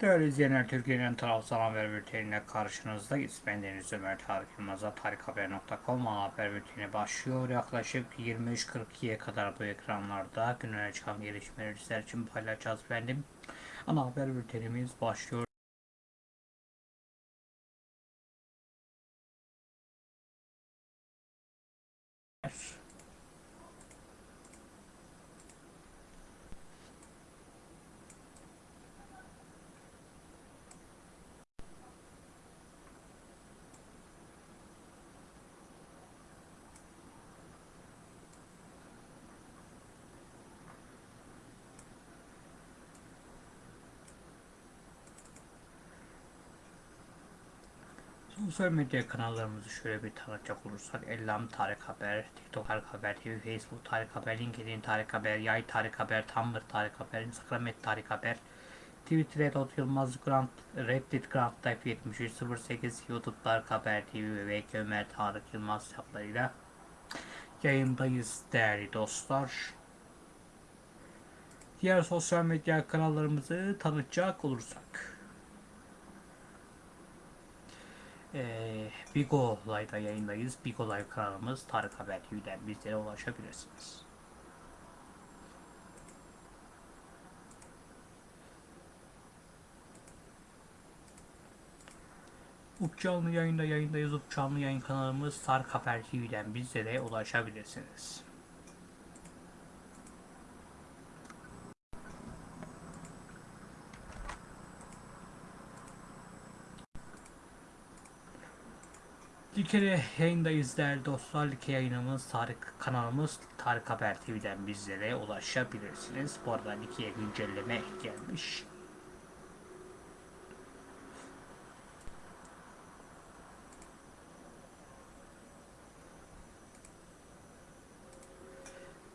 Değerli izleyenler, Türkiye'nin tarafsız haber bülteniyle karşınızdayız. Ben Deniz Ömer Tarık Yılmaz'a tarikhaber.com haber bülteni başlıyor. Yaklaşık 23.42'ye kadar bu ekranlarda günlere çıkan gelişmeleri sizler için paylaşacağız efendim. Ana haber bültenimiz başlıyor. Sosyal medya kanallarımızı şöyle bir tanıtacak olursak Ellam Tarık Haber, TikTok Tarık Haber TV, Facebook Tarık Haber, LinkedIn Tarık Haber, Yay Tarık Haber, Tumblr Tarık Haber, Instagram et Tarık Haber, Twitter et Ot Yılmaz Grant, Reddit Grant Type 7308, YouTube Tarık Haber TV ve VK Ömer Tarık Yılmaz hesaplarıyla yayındayız değerli dostlar. Diğer sosyal medya kanallarımızı tanıtacak olursak ee, Bigo Live'da yayındayız. Bigo Live kanalımız Tarık Haber TV'den bizlere ulaşabilirsiniz. Up canlı yayında yayındayız. Up canlı yayın kanalımız Tarık Haber TV'den bizlere ulaşabilirsiniz. Likere yayındayız değerli dostlar. Like yayınımız Tarık kanalımız Tarık Haber TV'den bizlere ulaşabilirsiniz. Bu arada Like'ye güncelleme gelmiş.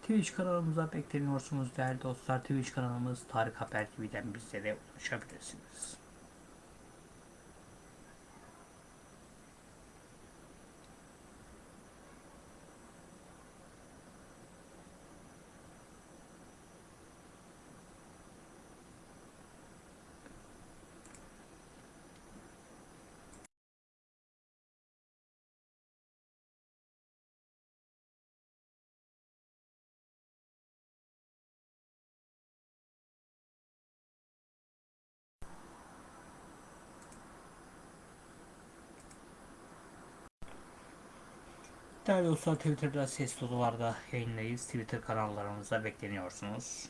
Twitch kanalımıza bekleniyorsunuz değerli dostlar. Twitch kanalımız Tarık Haber TV'den bizlere ulaşabilirsiniz. Değerli dostlar Twitter'da ses dolularda yayınlayız. Twitter kanallarımıza bekleniyorsunuz.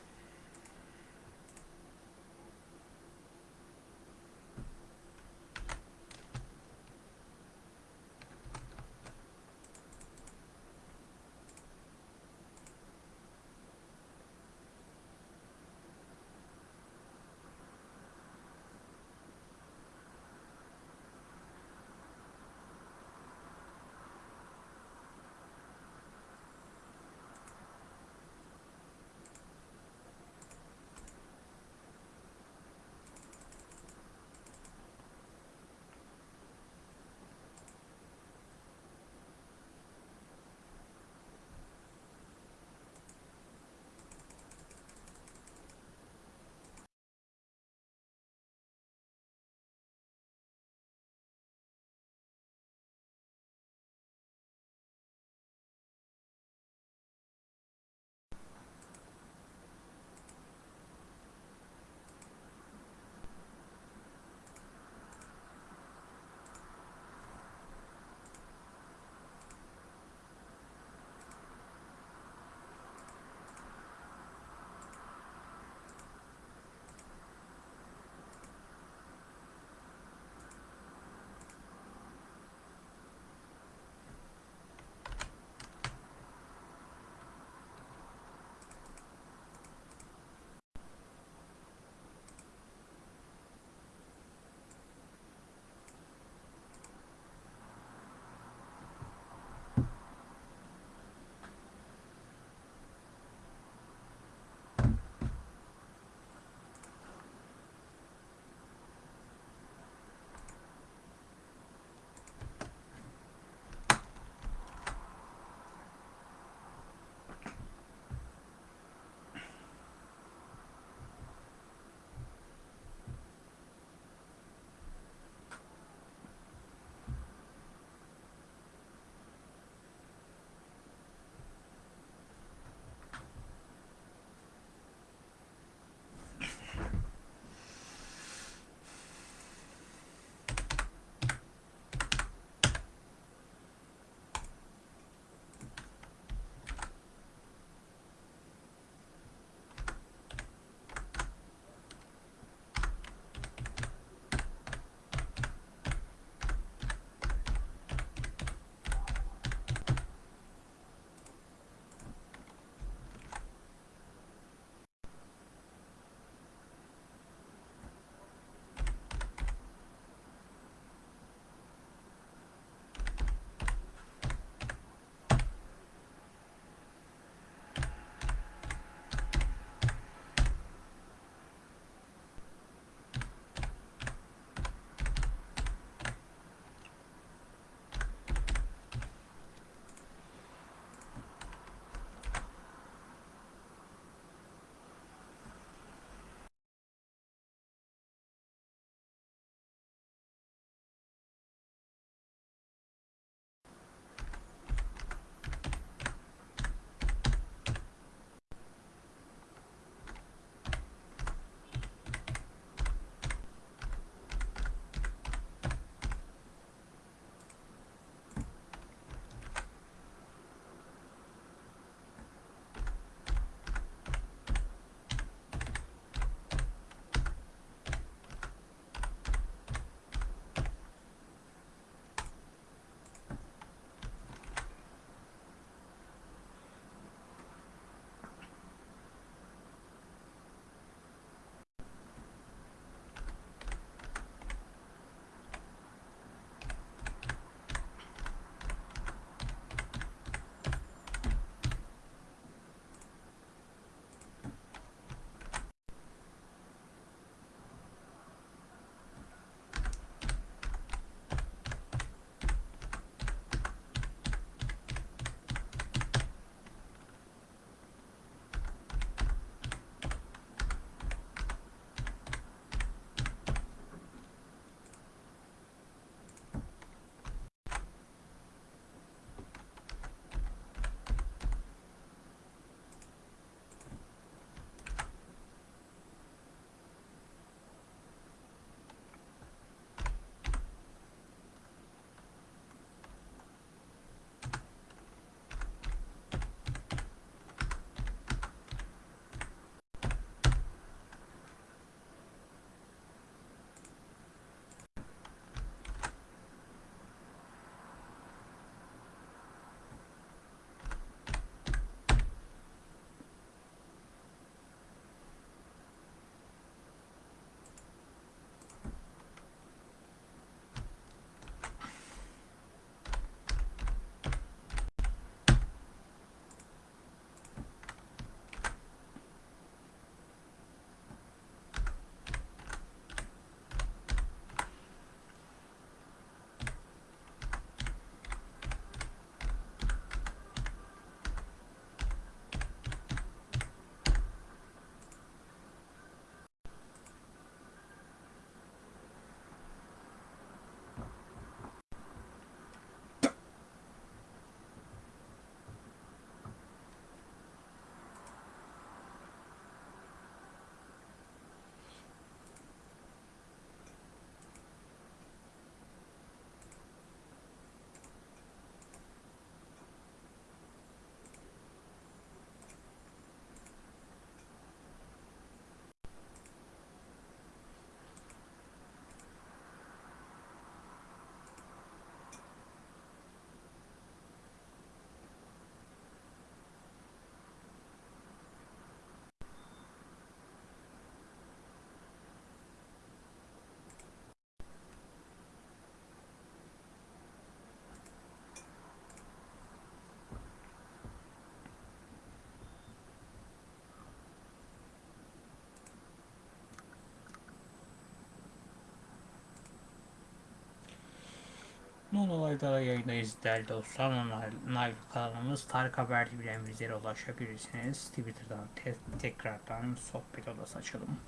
Non olaylara yayındayız değerli dostlar. Non kanalımız Tarık Haber TV'den bizlere ulaşabilirsiniz. Twitter'dan te tekrardan sohbet odası açalım.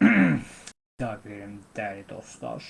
Daha verelim değerli dostlar.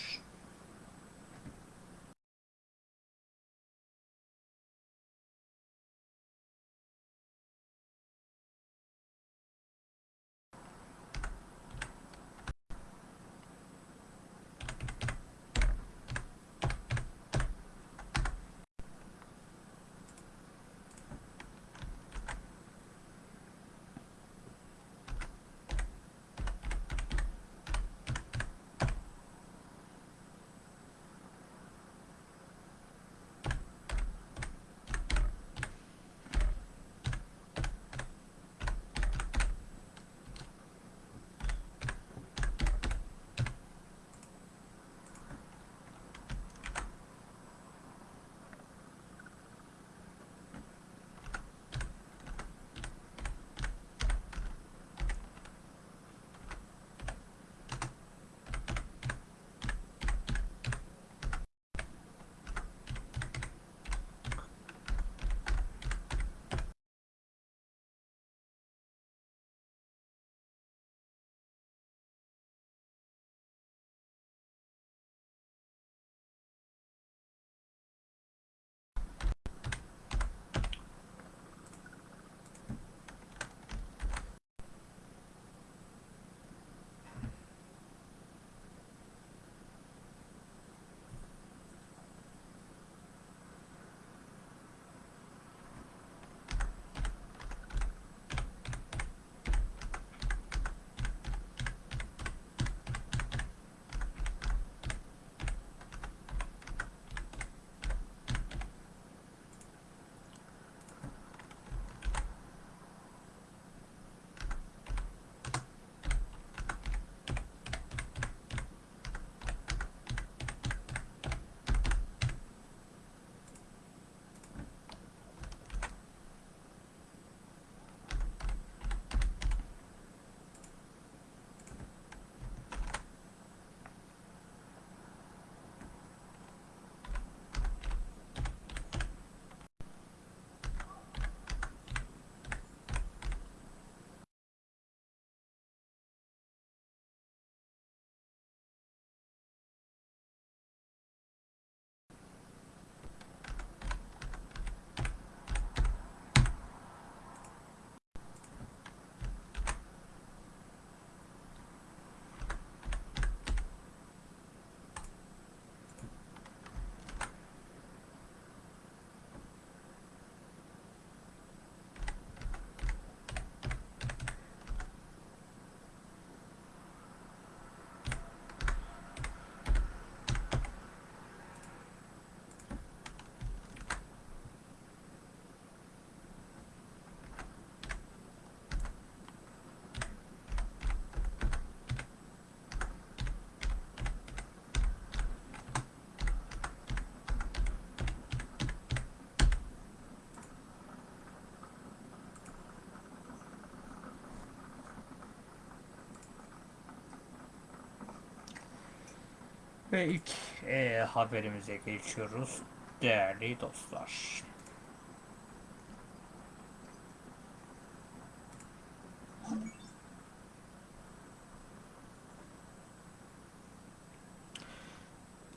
Ve ilk e, haberimize geçiyoruz değerli dostlar.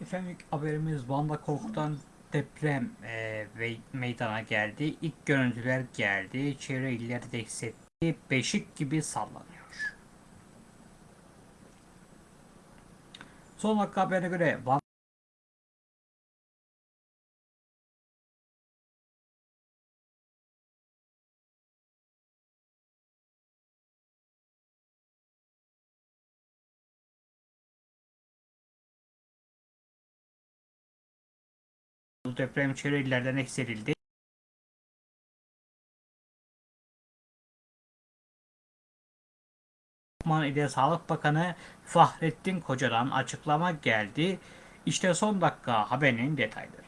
Efendim ilk haberimiz Van'da korkutan deprem e, ve meydana geldi. İlk görüntüler geldi. Çevre illerde de hissetti. Beşik gibi sallanıyor. Son dakika haberine göre Van deprem çevre illerden hissedildi. Lokman ile Sağlık Bakanı Fahrettin Koca'dan açıklama geldi. İşte son dakika haberinin detayları.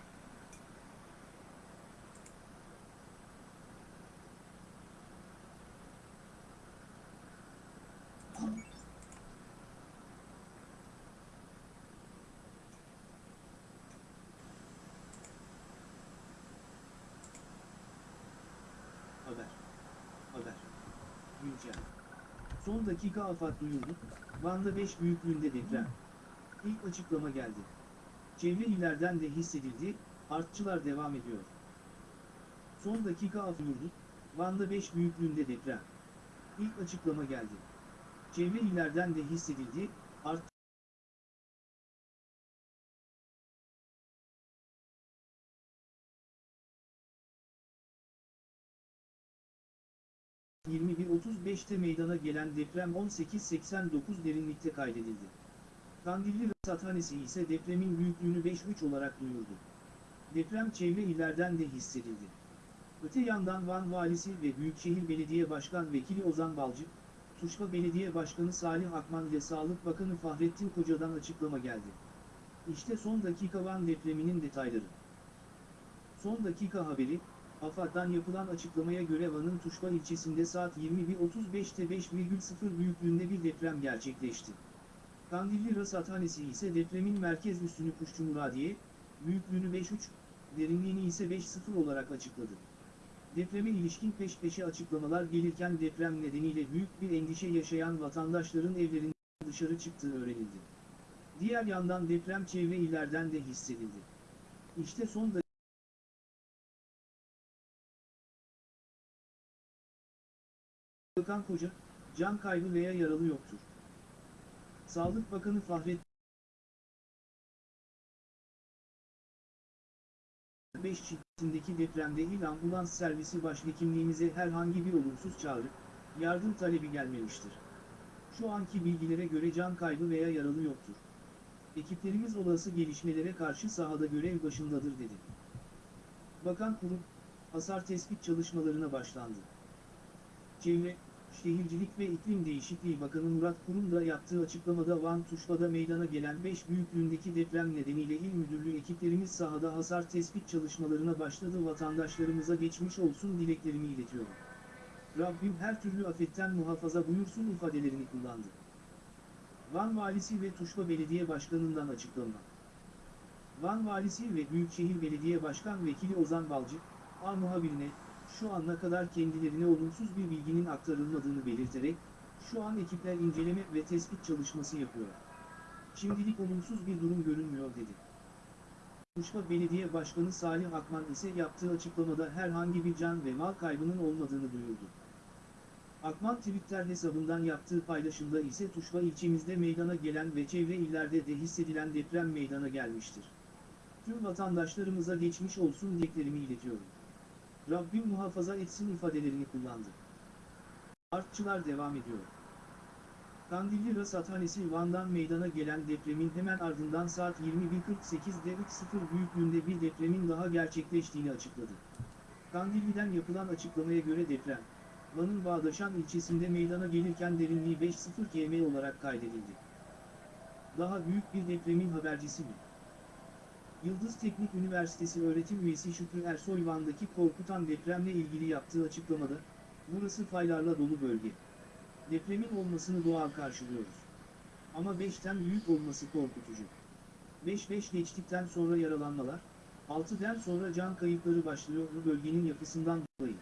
Haber. Haber. Güncel. Son dakika afat duyurdu. Van'da 5 büyüklüğünde deprem. İlk açıklama geldi. Çevre illerden de hissedildi, artçılar devam ediyor. Son dakika af duyurdu. Van'da 5 büyüklüğünde deprem. İlk açıklama geldi. Çevre illerden de hissedildi, art 21.35'te meydana gelen deprem 18.89 derinlikte kaydedildi. Kandilli Rasathanesi ise depremin büyüklüğünü 5.3 olarak duyurdu. Deprem çevre illerden de hissedildi. Öte yandan Van Valisi ve Büyükşehir Belediye Başkan Vekili Ozan Balcı, Tuşba Belediye Başkanı Salih Akman ile Sağlık Bakanı Fahrettin Koca'dan açıklama geldi. İşte son dakika Van depreminin detayları. Son dakika haberi, AFAD'dan yapılan açıklamaya göre Van'ın Tuşba ilçesinde saat 21.35'te 5,0 büyüklüğünde bir deprem gerçekleşti. Kandilli Rasathanesi ise depremin merkez üstünü Kuşçu Muradiye, büyüklüğünü 5.3, derinliğini ise 5.0 olarak açıkladı. Depreme ilişkin peş peşe açıklamalar gelirken deprem nedeniyle büyük bir endişe yaşayan vatandaşların evlerinden dışarı çıktığı öğrenildi. Diğer yandan deprem çevre illerden de hissedildi. İşte son dakika Bakan Koca, can kaybı veya yaralı yoktur. Sağlık Bakanı Fahrettin 5 şiddetindeki depremde il ambulans servisi başhekimliğimize herhangi bir olumsuz çağrı, yardım talebi gelmemiştir. Şu anki bilgilere göre can kaybı veya yaralı yoktur. Ekiplerimiz olası gelişmelere karşı sahada görev başındadır dedi. Bakan kurum, hasar tespit çalışmalarına başlandı. Çevre, Şehircilik ve İklim Değişikliği Bakanı Murat Kurum da yaptığı açıklamada Van Tuşba'da meydana gelen 5 büyüklüğündeki deprem nedeniyle il müdürlüğü ekiplerimiz sahada hasar tespit çalışmalarına başladı vatandaşlarımıza geçmiş olsun dileklerimi iletiyorum. Rabbim her türlü afetten muhafaza buyursun ifadelerini kullandı. Van Valisi ve Tuşba Belediye Başkanı'ndan açıklama. Van Valisi ve Büyükşehir Belediye Başkan Vekili Ozan Balcı, A muhabirine, şu ana kadar kendilerine olumsuz bir bilginin aktarılmadığını belirterek, şu an ekipler inceleme ve tespit çalışması yapıyor. Şimdilik olumsuz bir durum görünmüyor dedi. Kuşba Belediye Başkanı Salih Akman ise yaptığı açıklamada herhangi bir can ve mal kaybının olmadığını duyurdu. Akman Twitter hesabından yaptığı paylaşımda ise Tuşba ilçemizde meydana gelen ve çevre illerde de hissedilen deprem meydana gelmiştir. Tüm vatandaşlarımıza geçmiş olsun dileklerimi iletiyorum. Rabbim muhafaza etsin ifadelerini kullandı. Artçılar devam ediyor. Kandilli Rasathanesi Van'dan meydana gelen depremin hemen ardından saat 21.48'de 3.0 büyüklüğünde bir depremin daha gerçekleştiğini açıkladı. Kandilli'den yapılan açıklamaya göre deprem, Van'ın Bağdaşan ilçesinde meydana gelirken derinliği 5.0 km olarak kaydedildi. Daha büyük bir depremin habercisi mi? Yıldız Teknik Üniversitesi öğretim üyesi Şükrü Ersoy Van'daki korkutan depremle ilgili yaptığı açıklamada, burası faylarla dolu bölge. Depremin olmasını doğal karşılıyoruz. Ama 5'ten büyük olması korkutucu. 5-5 geçtikten sonra yaralanmalar, 6'den sonra can kayıpları başlıyor bu bölgenin yapısından dolayı.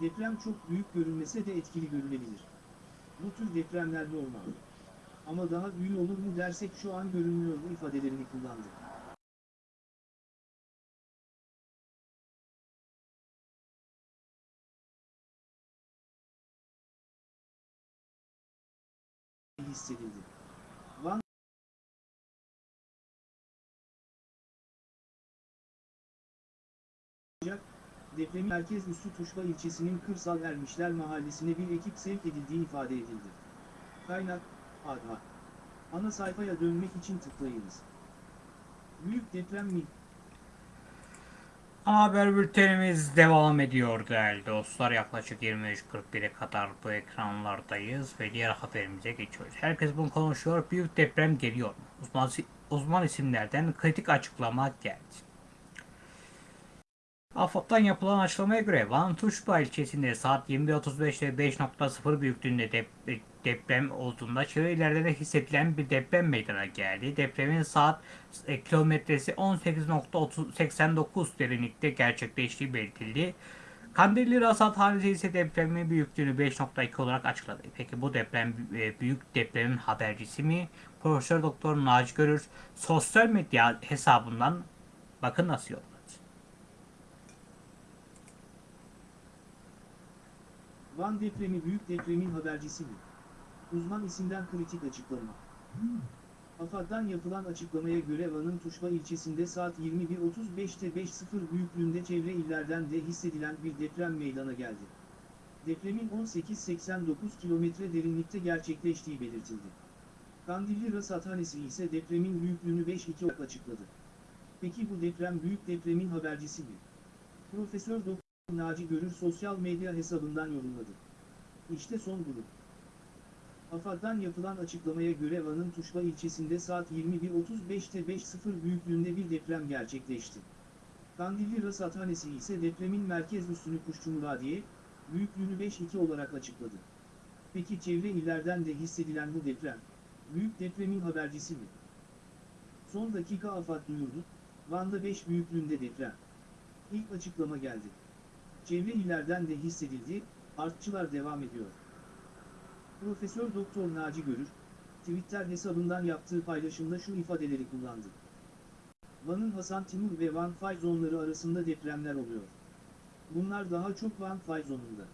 Deprem çok büyük görünmese de etkili görülebilir. Bu tür depremler normal. Ama daha büyük olur mu dersek şu an görünmüyor bu ifadelerini kullandı. Hissedildi. Van depremin merkez üssü Tuşla ilçesinin Kırsal Ermişler mahallesine bir ekip sevk edildiği ifade edildi. Kaynak, ADHA. Ana sayfaya dönmek için tıklayınız. Büyük deprem mi? Ana haber bültenimiz devam ediyor değerli dostlar. Yaklaşık 23.41'e kadar bu ekranlardayız ve diğer haberimize geçiyoruz. Herkes bunu konuşuyor. Büyük deprem geliyor. Uzman, uzman isimlerden kritik açıklama geldi. AFAD'dan yapılan açıklamaya göre Van Tuşba ilçesinde saat 21.35'te 5.0 büyüklüğünde dep- deprem olduğunda çevre illerde de hissedilen bir deprem meydana geldi. Depremin saat e, kilometresi 18.89 derinlikte gerçekleştiği belirtildi. Kandilli Rasathanesi ise depremin büyüklüğünü 5.2 olarak açıkladı. Peki bu deprem e, büyük depremin habercisi mi? Profesör Doktor Naci Görür sosyal medya hesabından bakın nasıl yolladı. Van depremi büyük depremin habercisi mi? Uzman isimden kritik açıklama. AFAD'dan yapılan açıklamaya göre Van'ın Tuşba ilçesinde saat 21.35'te 5.0 büyüklüğünde çevre illerden de hissedilen bir deprem meydana geldi. Depremin 18.89 kilometre derinlikte gerçekleştiği belirtildi. Kandilli Rasathanesi ise depremin büyüklüğünü 5.2 olarak açıkladı. Peki bu deprem büyük depremin habercisi mi? Profesör Doktor Naci Görür sosyal medya hesabından yorumladı. İşte son durum. AFAD'dan yapılan açıklamaya göre Van'ın Tuşla ilçesinde saat 21.35'te 5.0 büyüklüğünde bir deprem gerçekleşti. Kandilli Rasathanesi ise depremin merkez üssünü Kuşçumuradiye, büyüklüğünü 5.2 olarak açıkladı. Peki çevre illerden de hissedilen bu deprem, büyük depremin habercisi mi? Son dakika AFAD duyurdu, Van'da 5 büyüklüğünde deprem. İlk açıklama geldi. Çevre illerden de hissedildi, artçılar devam ediyor. Profesör Doktor Naci Görür, Twitter hesabından yaptığı paylaşımda şu ifadeleri kullandı. Van'ın Hasan Timur ve Van Fay zonları arasında depremler oluyor. Bunlar daha çok Van Fay zonunda.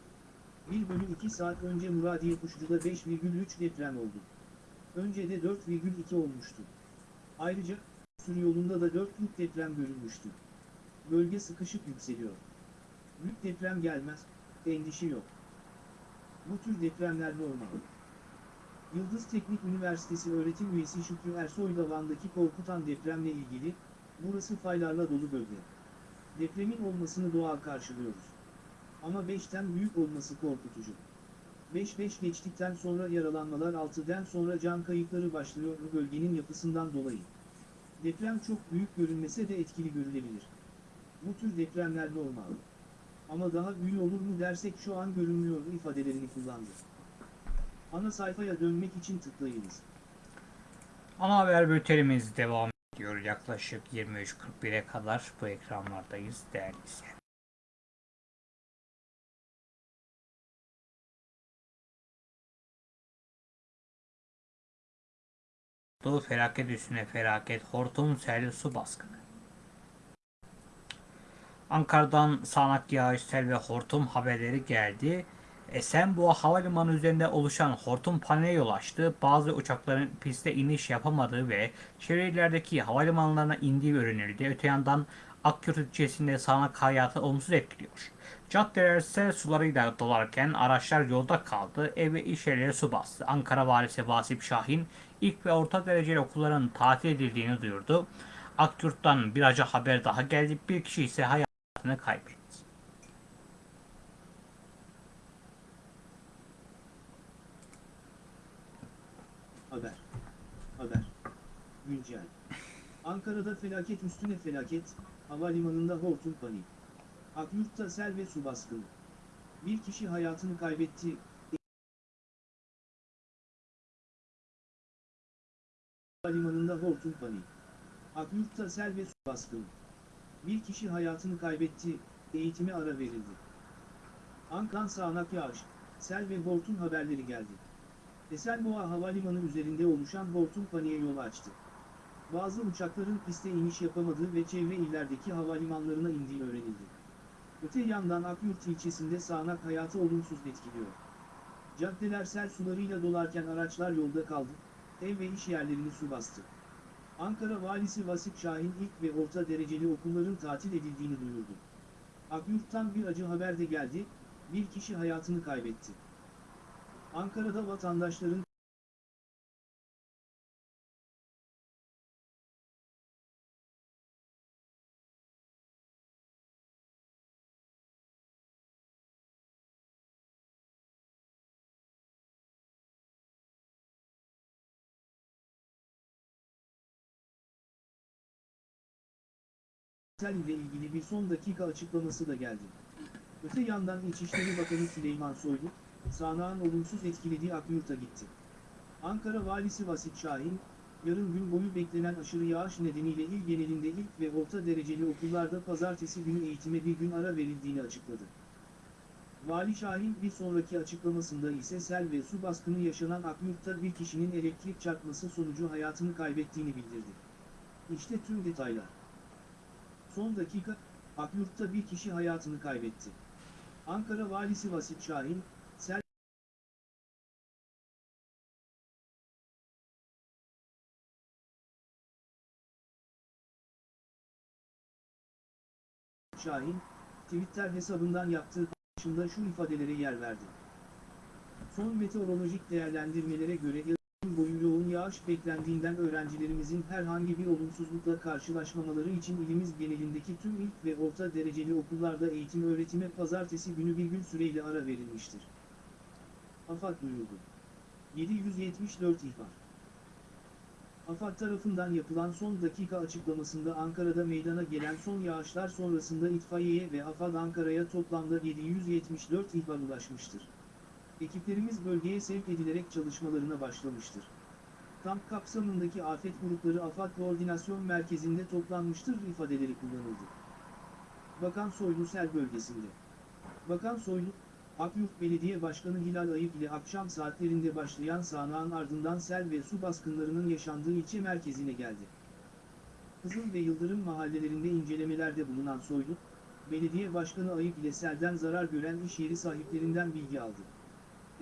1 bölü 2 saat önce Muradiye Kuşlu'da 5,3 deprem oldu. Önce de 4,2 olmuştu. Ayrıca, sürü yolunda da 4'lük deprem görülmüştü. Bölge sıkışık yükseliyor. Büyük deprem gelmez, endişe yok. Bu tür depremler normal. Yıldız Teknik Üniversitesi öğretim üyesi Şükrü Ersoy da Van'daki korkutan depremle ilgili, burası faylarla dolu bölge. Depremin olmasını doğal karşılıyoruz. Ama 5'ten büyük olması korkutucu. 5-5 geçtikten sonra yaralanmalar 6'den sonra can kayıpları başlıyor bu bölgenin yapısından dolayı. Deprem çok büyük görünmese de etkili görülebilir. Bu tür depremler normal. Ama daha büyük olur mu dersek şu an görünmüyor ifadelerini kullandı. Ana sayfaya dönmek için tıklayınız. Ana haber bültenimiz devam ediyor. Yaklaşık 23.41'e kadar bu ekranlardayız değerli izleyenler. Doğu felaket üstüne felaket, hortum, sel, su baskını. Ankara'dan sağanak yağış, ve hortum haberleri geldi. Esenboğa Havalimanı üzerinde oluşan hortum paneline yol açtı. Bazı uçakların piste iniş yapamadığı ve şehirlerdeki havalimanlarına indiği öğrenildi. Öte yandan Akyurt ilçesinde sağanak hayatı olumsuz etkiliyor. Caddeler sel sularıyla dolarken araçlar yolda kaldı. Ev ve iş yerleri su bastı. Ankara Valisi Vasip Şahin ilk ve orta dereceli okulların tatil edildiğini duyurdu. Akyurt'tan bir acı haber daha geldi. Bir kişi ise hayatını kaybetti. Haber. Haber. Güncel. Ankara'da felaket üstüne felaket, havalimanında hortum panik. Akyurt'ta sel ve su baskını. Bir kişi hayatını kaybetti. Havalimanında hortum panik. Akyurt'ta sel ve su baskını. Bir kişi hayatını kaybetti, eğitime ara verildi. Ankan sağanak yağış, sel ve hortum haberleri geldi. Esenboğa Havalimanı üzerinde oluşan hortum paniğe yol açtı. Bazı uçakların piste iniş yapamadığı ve çevre illerdeki havalimanlarına indiği öğrenildi. Öte yandan Akyurt ilçesinde sağanak hayatı olumsuz etkiliyor. Caddeler sel sularıyla dolarken araçlar yolda kaldı, ev ve iş yerlerini su bastı. Ankara Valisi Vasip Şahin ilk ve orta dereceli okulların tatil edildiğini duyurdu. Akyurt'tan bir acı haber de geldi, bir kişi hayatını kaybetti. Ankara'da vatandaşların sel ile ilgili bir son dakika açıklaması da geldi. Öte yandan İçişleri Bakanı Süleyman Soylu, sağanağın olumsuz etkilediği Akyurt'a gitti. Ankara Valisi Vasip Şahin, yarın gün boyu beklenen aşırı yağış nedeniyle il genelinde ilk ve orta dereceli okullarda pazartesi günü eğitime bir gün ara verildiğini açıkladı. Vali Şahin bir sonraki açıklamasında ise sel ve su baskını yaşanan Akyurt'ta bir kişinin elektrik çarpması sonucu hayatını kaybettiğini bildirdi. İşte tüm detaylar. Son dakika, Akyurt'ta bir kişi hayatını kaybetti. Ankara Valisi Vasip Şahin, Şahin, Twitter hesabından yaptığı paylaşımda şu ifadelere yer verdi. Son meteorolojik değerlendirmelere göre boyu yoğun yağış beklendiğinden öğrencilerimizin herhangi bir olumsuzlukla karşılaşmamaları için ilimiz genelindeki tüm ilk ve orta dereceli okullarda eğitim öğretime pazartesi günü bir gün süreyle ara verilmiştir. AFAD duyurdu. 774 ihbar. AFAD tarafından yapılan son dakika açıklamasında Ankara'da meydana gelen son yağışlar sonrasında itfaiyeye ve AFAD Ankara'ya toplamda 774 ihbar ulaşmıştır. Ekiplerimiz bölgeye sevk edilerek çalışmalarına başlamıştır. Kamp kapsamındaki afet grupları AFAD Koordinasyon Merkezi'nde toplanmıştır ifadeleri kullanıldı. Bakan Soylu sel bölgesinde. Bakan Soylu, Akyurt Belediye Başkanı Hilal Ayıp ile akşam saatlerinde başlayan sağanağın ardından sel ve su baskınlarının yaşandığı ilçe merkezine geldi. Kızıl ve Yıldırım mahallelerinde incelemelerde bulunan Soylu, Belediye Başkanı Ayıp ile selden zarar gören iş yeri sahiplerinden bilgi aldı.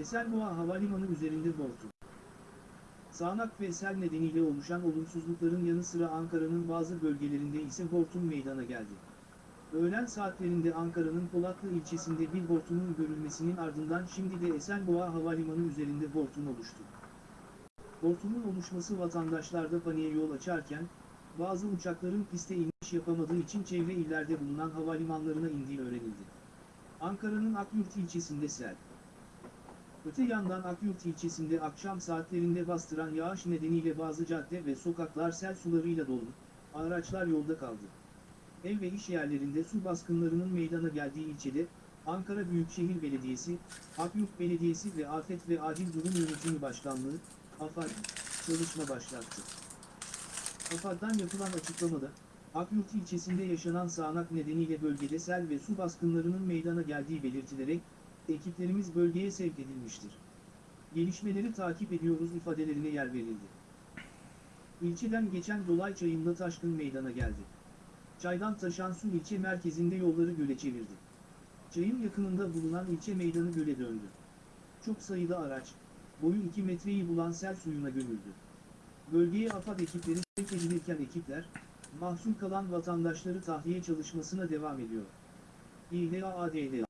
Esenboğa Havalimanı üzerinde hortum. Sağanak ve sel nedeniyle oluşan olumsuzlukların yanı sıra Ankara'nın bazı bölgelerinde ise hortum meydana geldi. Öğlen saatlerinde Ankara'nın Polatlı ilçesinde bir hortumun görülmesinin ardından şimdi de Esenboğa Havalimanı üzerinde hortum oluştu. Hortumun oluşması vatandaşlarda paniğe yol açarken, bazı uçakların piste iniş yapamadığı için çevre illerde bulunan havalimanlarına indiği öğrenildi. Ankara'nın Akyurt ilçesinde sel. Öte yandan Akyurt ilçesinde akşam saatlerinde bastıran yağış nedeniyle bazı cadde ve sokaklar sel sularıyla doldu, araçlar yolda kaldı. Ev ve iş yerlerinde su baskınlarının meydana geldiği ilçede, Ankara Büyükşehir Belediyesi, Akyurt Belediyesi ve Afet ve Acil Durum Yönetimi Başkanlığı, AFAD, çalışma başlattı. AFAD'dan yapılan açıklamada, Akyurt ilçesinde yaşanan sağanak nedeniyle bölgede sel ve su baskınlarının meydana geldiği belirtilerek, ekiplerimiz bölgeye sevk edilmiştir. Gelişmeleri takip ediyoruz ifadelerine yer verildi. İlçeden geçen dolay çayında taşkın meydana geldi. Çaydan taşan su ilçe merkezinde yolları göle çevirdi. Çayın yakınında bulunan ilçe meydanı göle döndü. Çok sayıda araç, boyu 2 metreyi bulan sel suyuna gömüldü. Bölgeye AFAD ekipleri sevk edilirken ekipler, mahsur kalan vatandaşları tahliye çalışmasına devam ediyor. İHAADL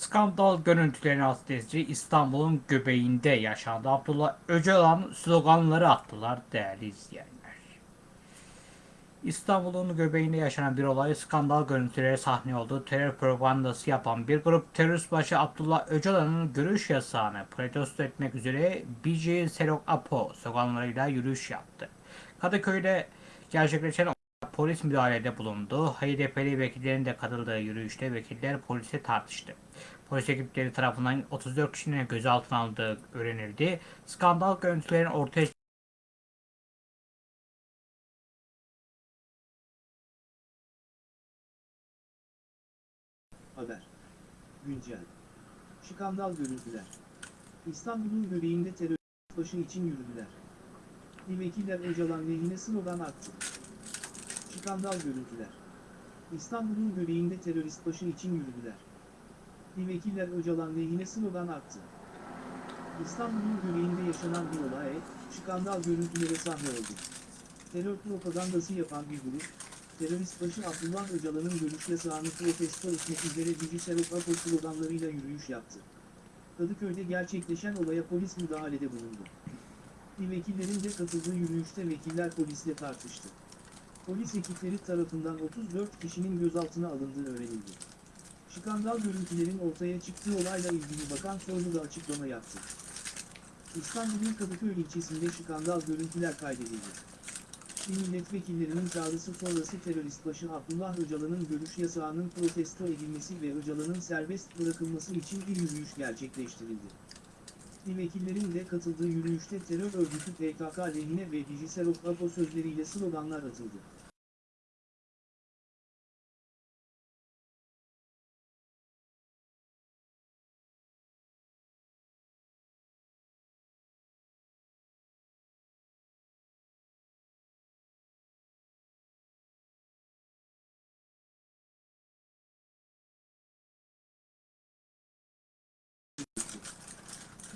Skandal görüntülerini adresi İstanbul'un göbeğinde yaşandı. Abdullah Öcalan sloganları attılar değerli izleyenler. İstanbul'un göbeğinde yaşanan bir olay skandal görüntülere sahne oldu. Terör propagandası yapan bir grup terörist başı Abdullah Öcalan'ın görüş yasağını protesto etmek üzere BC Serok Apo sloganlarıyla yürüyüş yaptı. Kadıköy'de gerçekleşen polis müdahalede bulundu. HDP'li vekillerin de katıldığı yürüyüşte vekiller polise tartıştı. Polis ekipleri tarafından 34 kişinin gözaltına alındığı öğrenildi. Skandal görüntülerin ortaya Haber. Güncel. Skandal görüntüler. İstanbul'un göbeğinde terörist başı için yürüdüler. Vekiller Öcalan lehine slogan attı. Skandal görüntüler. İstanbul'un göbeğinde terörist başı için yürüdüler. Vekiller Öcalan lehine slogan attı. İstanbul'un göbeğinde yaşanan bir olay, skandal görüntülere sahne oldu. Terör propagandası yapan bir grup, terörist başı Abdullah Öcalan'ın görüş yasağını protesto etmek üzere bilgisayar Apo sloganlarıyla yürüyüş yaptı. Kadıköy'de gerçekleşen olaya polis müdahalede bulundu. Vekillerin de katıldığı yürüyüşte vekiller polisle tartıştı. Polis ekipleri tarafından 34 kişinin gözaltına alındığı öğrenildi. Skandal görüntülerin ortaya çıktığı olayla ilgili Bakan Soylu da açıklama yaptı. İstanbul'un Kadıköy ilçesinde skandal görüntüler kaydedildi. Milletvekillerinin çağrısı sonrası terörist başı Abdullah Öcalan'ın görüş yasağının protesto edilmesi ve Öcalan'ın serbest bırakılması için bir yürüyüş gerçekleştirildi. Vekillerin de katıldığı yürüyüşte terör örgütü PKK lehine ve Dijiserok Apo sözleriyle sloganlar atıldı.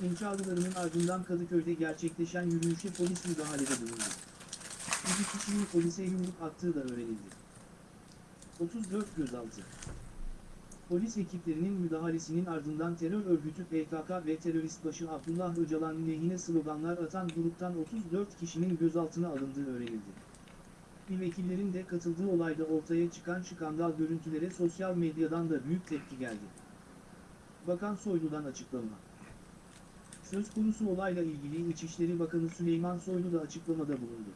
İnşaatlarının ardından Kadıköy'de gerçekleşen yürüyüşe polis müdahalede bulundu. Bir kişinin polise yumruk attığı da öğrenildi. 34 gözaltı. Polis ekiplerinin müdahalesinin ardından terör örgütü PKK ve terörist başı Abdullah Öcalan lehine sloganlar atan gruptan 34 kişinin gözaltına alındığı öğrenildi. Vekillerin de katıldığı olayda ortaya çıkan skandal görüntülere sosyal medyadan da büyük tepki geldi. Bakan Soylu'dan açıklama. Söz konusu olayla ilgili İçişleri Bakanı Süleyman Soylu da açıklamada bulundu.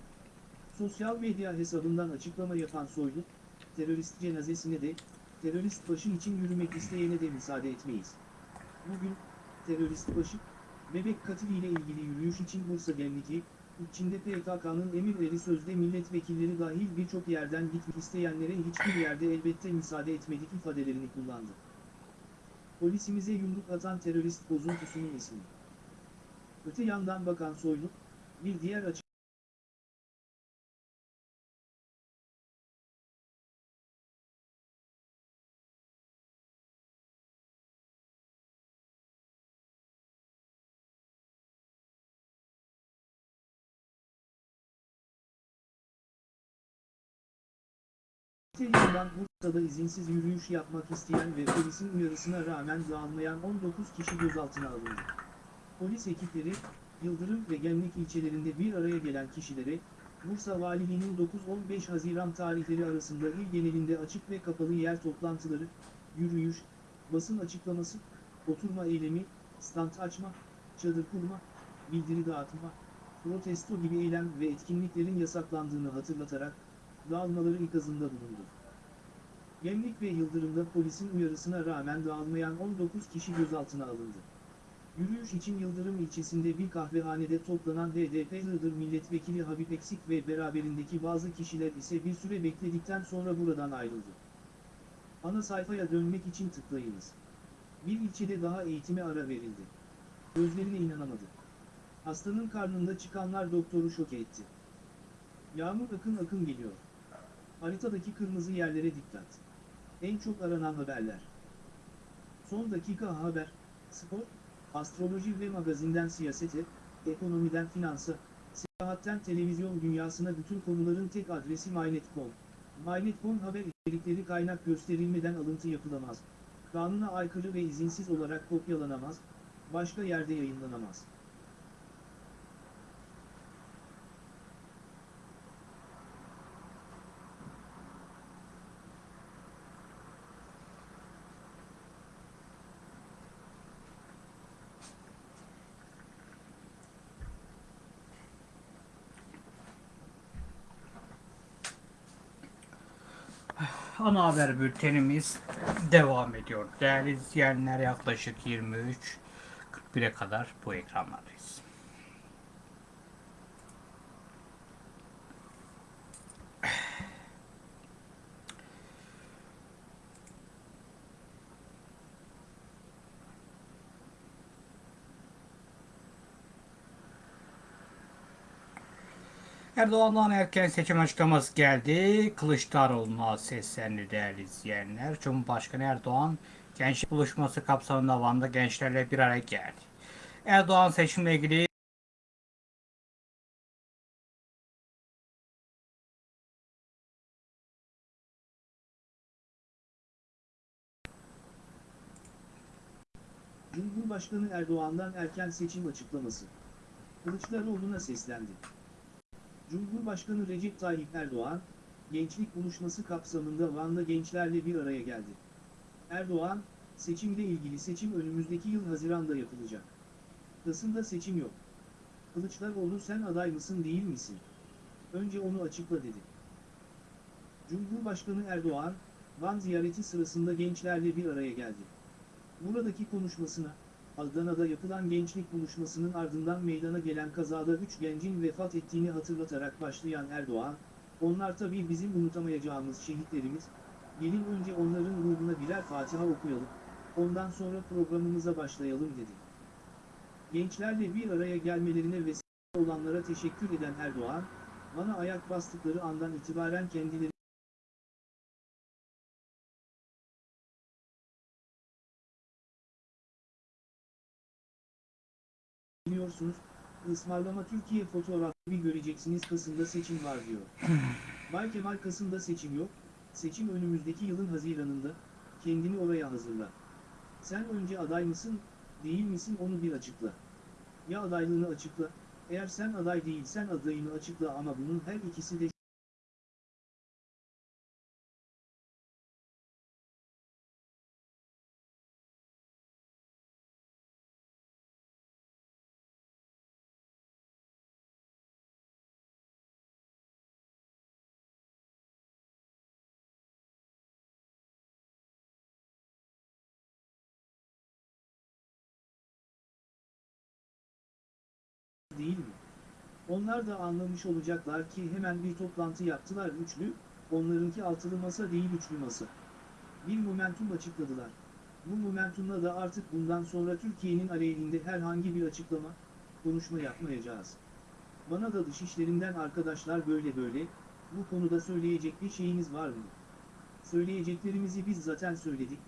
Sosyal medya hesabından açıklama yapan Soylu, terörist cenazesine de, terörist başı için yürümek isteyene de müsaade etmeyiz. Bugün, terörist başı, bebek katiliyle ilgili yürüyüş için Bursa Gemlik'i, içinde PKK'nın emirleri sözde milletvekilleri dahil birçok yerden gitmek isteyenlere hiçbir yerde elbette müsaade etmedik ifadelerini kullandı. Polisimize yumruk atan terörist bozuntusunun ismi. Öte yandan Bakan Soylu, bir diğer açık Öte Bursa'da izinsiz yürüyüş yapmak isteyen ve polisin uyarısına rağmen dağılmayan 19 kişi gözaltına alındı. Polis ekipleri, Yıldırım ve Gemlik ilçelerinde bir araya gelen kişilere, Bursa Valiliğinin 9-15 Haziran tarihleri arasında il genelinde açık ve kapalı yer toplantıları, yürüyüş, basın açıklaması, oturma eylemi, stand açma, çadır kurma, bildiri dağıtma, protesto gibi eylem ve etkinliklerin yasaklandığını hatırlatarak, dağılmaları ikazında bulundu. Gemlik ve Yıldırım'da polisin uyarısına rağmen dağılmayan 19 kişi gözaltına alındı. Yürüyüş için Yıldırım ilçesinde bir kahvehanede toplanan HDP Iğdır Milletvekili Habib Eksik ve beraberindeki bazı kişiler ise bir süre bekledikten sonra buradan ayrıldı. Ana sayfaya dönmek için tıklayınız. Bir ilçede daha eğitime ara verildi. Gözlerine inanamadı. Hastanın karnında çıkanlar doktoru şok etti. Yağmur akın akın geliyor. Haritadaki kırmızı yerlere dikkat. En çok aranan haberler. Son dakika haber, spor, astroloji ve magazinden siyasete, ekonomiden finansa, seyahatten televizyon dünyasına bütün konuların tek adresi MyNet.com. MyNet.com haber içerikleri kaynak gösterilmeden alıntı yapılamaz. Kanuna aykırı ve izinsiz olarak kopyalanamaz, başka yerde yayınlanamaz. Ana haber bültenimiz devam ediyor. Değerli izleyenler yaklaşık 23.41'e kadar bu ekranlardayız. Erdoğan'dan erken seçim açıklaması geldi. Kılıçdaroğlu'na seslendi değerli izleyenler. Cumhurbaşkanı Erdoğan gençlik buluşması kapsamında Van'da gençlerle bir araya geldi. Erdoğan seçimle ilgili Cumhurbaşkanı Erdoğan'dan erken seçim açıklaması. Kılıçdaroğlu'na seslendi. Cumhurbaşkanı Recep Tayyip Erdoğan, gençlik buluşması kapsamında Van'da gençlerle bir araya geldi. Erdoğan, seçimle ilgili seçim önümüzdeki yıl Haziran'da yapılacak. Kasım'da seçim yok. Kılıçdaroğlu sen aday mısın değil misin? Önce onu açıkla dedi. Cumhurbaşkanı Erdoğan, Van ziyareti sırasında gençlerle bir araya geldi. Buradaki konuşmasına, Adana'da yapılan gençlik buluşmasının ardından meydana gelen kazada 3 gencin vefat ettiğini hatırlatarak başlayan Erdoğan, onlar tabii bizim unutamayacağımız şehitlerimiz, gelin önce onların ruhuna birer Fatiha okuyalım, ondan sonra programımıza başlayalım dedi. Gençlerle bir araya gelmelerine vesile olanlara teşekkür eden Erdoğan, bana ayak bastıkları andan itibaren kendileri Biliyorsunuz, ısmarlama Türkiye fotoğrafı göreceksiniz Kasım'da seçim var diyor. Bay Kemal Kasım'da seçim yok, seçim önümüzdeki yılın Haziran'ında, kendini oraya hazırla. Sen önce aday mısın, değil misin onu bir açıkla. Ya adaylığını açıkla, eğer sen aday değilsen adayını açıkla ama bunun her ikisi de Onlar da anlamış olacaklar ki hemen bir toplantı yaptılar üçlü, onlarınki altılı masa değil üçlü masa. Bir momentum açıkladılar. Bu momentumla da artık bundan sonra Türkiye'nin aleyhinde herhangi bir açıklama, konuşma yapmayacağız. Bana da dışişlerinden arkadaşlar böyle böyle, bu konuda söyleyecek bir şeyiniz var mı? Söyleyeceklerimizi biz zaten söyledik.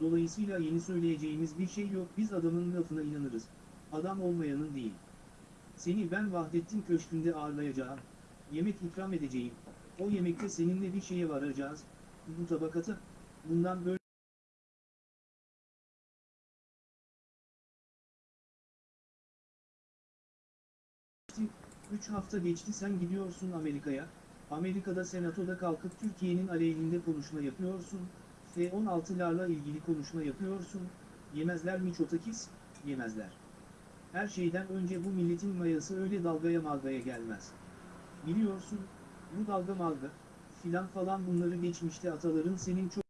Dolayısıyla yeni söyleyeceğimiz bir şey yok biz adamın lafına inanırız. Adam olmayanın değil. Seni ben Vahdettin Köşkü'nde ağırlayacağım. Yemek ikram edeceğim. O yemekte seninle bir şeye varacağız. Bu tabakata. Bundan böyle Üç hafta geçti sen gidiyorsun Amerika'ya. Amerika'da senatoda kalkıp Türkiye'nin aleyhinde konuşma yapıyorsun. F-16'larla ilgili konuşma yapıyorsun. Yemezler mi Çotakis? Yemezler. Her şeyden önce bu milletin mayası öyle dalgaya malgaya gelmez. Biliyorsun, bu dalga malga, filan falan bunları geçmişte ataların senin çok